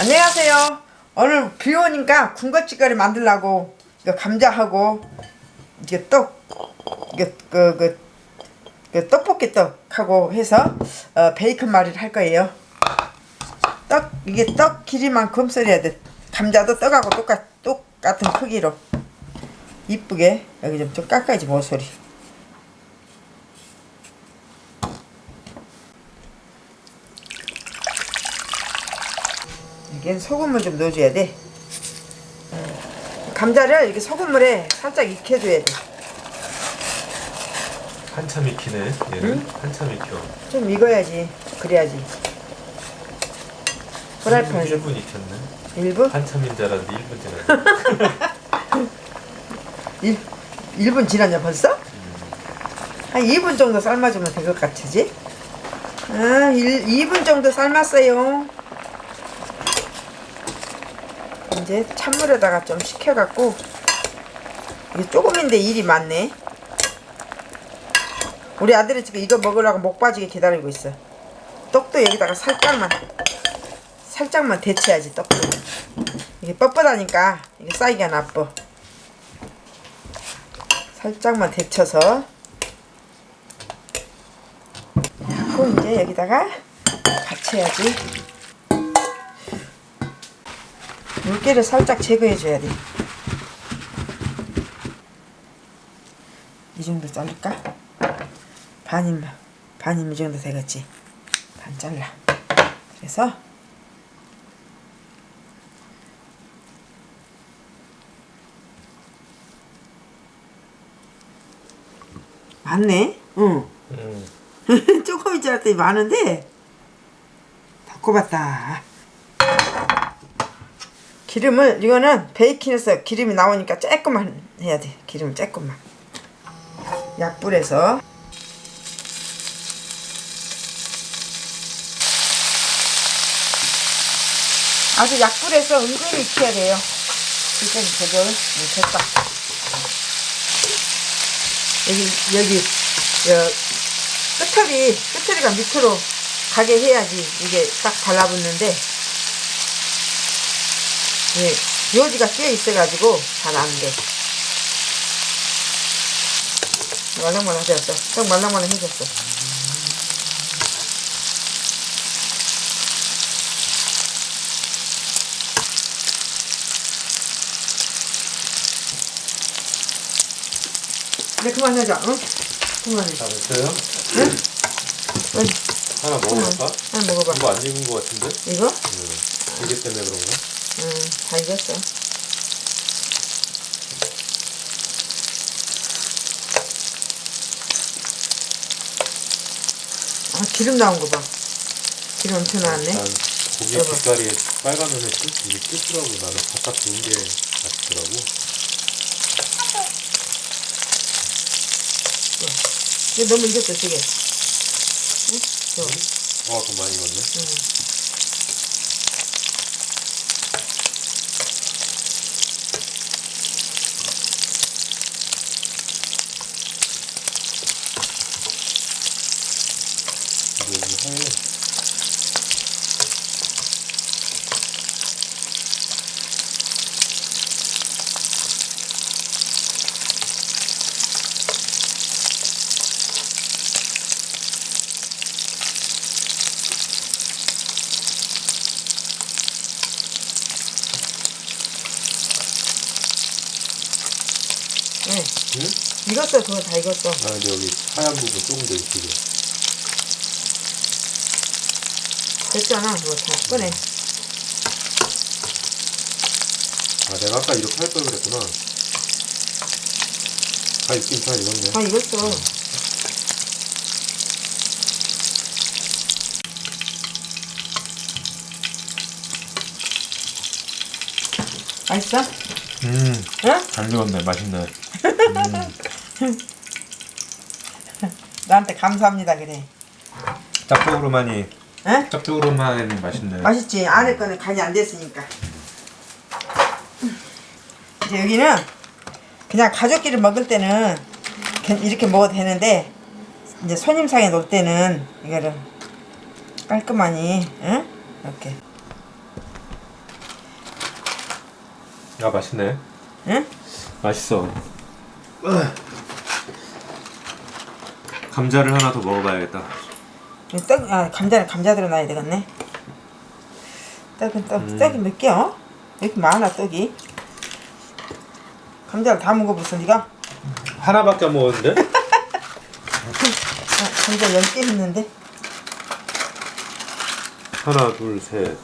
안녕하세요. 오늘 비 오니까 군것질거리 만들려고 이거 감자하고 이게 떡 이게 그, 그, 그 떡볶이 떡하고 해서 어, 베이컨 말이를 할 거예요. 떡 이게 떡 길이만큼 썰어야 돼. 감자도 떡하고 똑같 똑같은 크기로 이쁘게 여기 좀, 좀 깎아야지 모서리. 이게 소금을 좀 넣어줘야 돼. 어, 감자를 이렇게 소금물에 살짝 익혀줘야 돼. 한참 익히네 얘는 한참 익혀 좀 익어야지. 그래야지. 프라이팬에서 1분 익혔네 1분? 한참인 줄 알았는데 1분 지났네 1, 1분 지났냐 벌써? 한 2분 정도 삶아주면 될 것 같으지? 아, 1, 2분 정도 삶았어요. 이제 찬물에다가 좀 식혀갖고 이게 조금인데 일이 많네. 우리 아들이 지금 이거 먹으려고 목 빠지게 기다리고 있어. 떡도 여기다가 살짝만 살짝만 데쳐야지 떡도. 이게 뻣뻣하니까 이게 쌓이기가 나빠. 살짝만 데쳐서 그리고 이제 여기다가 받쳐야지 물기를 살짝 제거해 줘야 돼. 이 정도 자를까? 반이면 반이면 이 정도 되겠지. 반 잘라. 그래서 맞네. 응. 음, 조금인 줄 알았더니 많은데 다 꼽았다 기름을 이거는 베이킹에서 기름이 나오니까 조금만 해야 돼. 기름을 조금만. 약불에서. 아주 약불에서 은근히 익혀야 돼요. 저걸 음, 됐다. 여기 여기 여, 끝털이 끝털이가 밑으로 가게 해야지 이게 딱 달라붙는데 예, 요지가 끼어 있어가지고 잘 안 돼. 말랑말랑해졌어. 딱 말랑말랑해졌어. 네 그만하자. 응? 그만해. 다 됐어요? 응? 응. 하나 먹어볼까? 한 먹어봐. 이거 안 익은 거 같은데? 이거? 응 이게 때문에 그런가? 응, 다 익었어. 아, 기름 나온 거 봐. 기름 엄청 나왔네. 난 고기 여보. 빛깔이 빨간면에 뜻, 이게 뜻이라고 나는 바깥 좋은 게 맛있더라고 이거 너무 익었어, 되게. 응? 저. 어, 더 많이 익었네 이게 여기 하얘 네. 응? 익었어, 그거 다 익었어. 아 근데 여기 하얀 부분 조금 더 익히게 됐잖아, 그거 다 꺼내. 아 내가 아까 이렇게 할 걸 그랬구나 다 익긴 다 익었네 다 익었어. 맛있어? 음, 응? 잘 익었네 맛있네 나한테 감사합니다, 그래. 짭조름하니 응? 짭조름하니 맛있네 맛있지? 안에 거는 간이 안 됐으니까. 이제 여기는 그냥 가족끼리 먹을 때는 괜- 이렇게 먹어도 되는데 이제 손님상에 놓을 때는 이거를 깔끔하니 응? 이렇게 아 맛있네. 응? 맛있어. 감자를 하나 더 먹어봐야겠다. 이 떡, 아, 감자는 감자 들어놔야 되겠네. 떡은 떡, 음. 떡이 몇 개요? 이렇게 많아, 떡이. 감자를 다 먹어봤어, 니가? 하나밖에 안 먹었는데? 아, 감자 10개 있는데. 하나, 둘, 셋,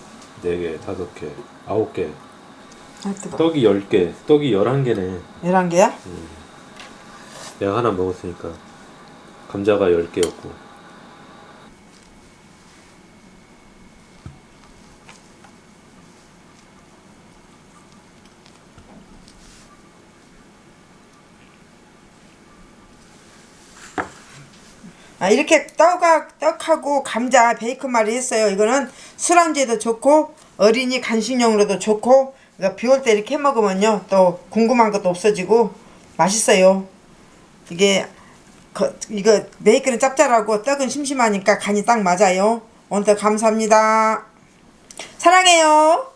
네 개, 다섯 개, 아홉 개. 아. 떡이 열 개. 떡이 열한 개네. 11개야? 내가 하나 먹었으니까 감자가 열 개였고. 아, 이렇게 떡하, 떡하고 감자 베이컨 말이 했어요. 이거는 술안주에도 좋고 어린이 간식용으로도 좋고 그러니까 비올 때 이렇게 해 먹으면요 또 궁금한 것도 없어지고 맛있어요. 이게 거- 이거 베이컨은 짭짤하고 떡은 심심하니까 간이 딱 맞아요. 오늘도 감사합니다. 사랑해요.